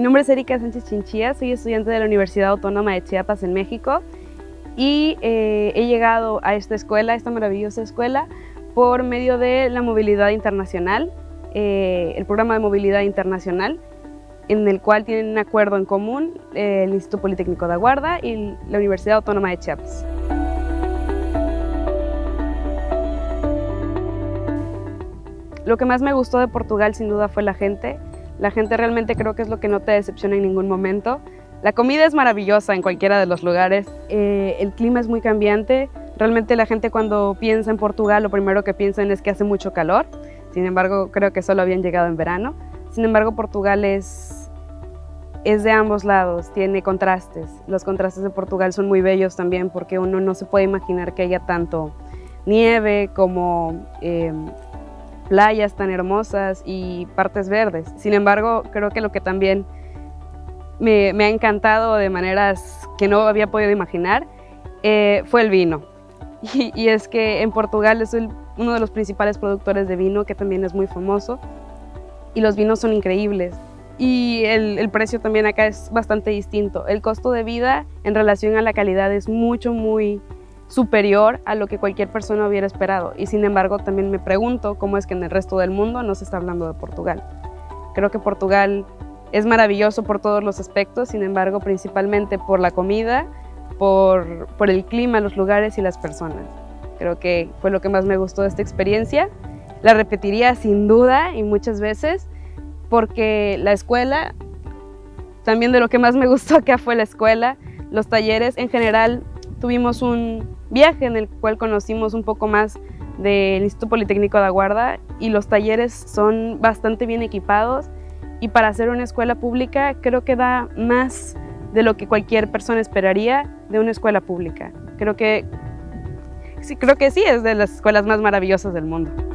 Mi nombre es Erika Sánchez Chinchilla, soy estudiante de la Universidad Autónoma de Chiapas en México y eh, he llegado a esta escuela, esta maravillosa escuela, por medio de la movilidad internacional, eh, el programa de movilidad internacional, en el cual tienen un acuerdo en común eh, el Instituto Politécnico de Aguarda y la Universidad Autónoma de Chiapas. Lo que más me gustó de Portugal sin duda fue la gente, la gente realmente creo que es lo que no te decepciona en ningún momento. La comida es maravillosa en cualquiera de los lugares, eh, el clima es muy cambiante, realmente la gente cuando piensa en Portugal lo primero que piensan es que hace mucho calor, sin embargo creo que solo habían llegado en verano. Sin embargo Portugal es, es de ambos lados, tiene contrastes. Los contrastes de Portugal son muy bellos también porque uno no se puede imaginar que haya tanto nieve como eh, playas tan hermosas y partes verdes. Sin embargo, creo que lo que también me, ha encantado de maneras que no había podido imaginar eh, fue el vino. Y, es que en Portugal es uno de los principales productores de vino, que también es muy famoso, y los vinos son increíbles. Y el, el precio también acá es bastante distinto. El costo de vida en relación a la calidad es mucho, muy superior a lo que cualquier persona hubiera esperado. Y sin embargo, también me pregunto cómo es que en el resto del mundo no se está hablando de Portugal. Creo que Portugal es maravilloso por todos los aspectos, sin embargo, principalmente por la comida, por, por el clima, los lugares y las personas. Creo que fue lo que más me gustó de esta experiencia. La repetiría sin duda y muchas veces, porque la escuela, también de lo que más me gustó acá fue la escuela, los talleres en general tuvimos un viaje en el cual conocimos un poco más del Instituto Politécnico de Aguarda y los talleres son bastante bien equipados y para hacer una escuela pública creo que da más de lo que cualquier persona esperaría de una escuela pública. Creo que sí, creo que sí es de las escuelas más maravillosas del mundo.